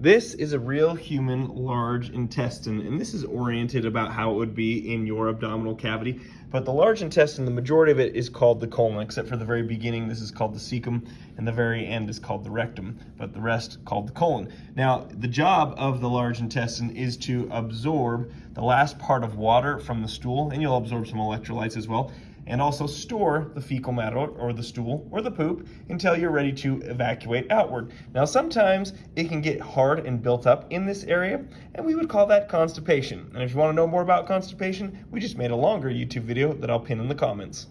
This is a real human large intestine, and this is oriented about how it would be in your abdominal cavity. But the large intestine, the majority of it is called the colon, except for the very beginning, this is called the cecum, and the very end is called the rectum, but the rest called the colon. Now, the job of the large intestine is to absorb the last part of water from the stool, and you'll absorb some electrolytes as well, and also store the fecal matter or the stool or the poop until you're ready to evacuate outward. Now, sometimes it can get hard and built up in this area, and we would call that constipation. And if you want to know more about constipation, we just made a longer YouTube video that I'll pin in the comments.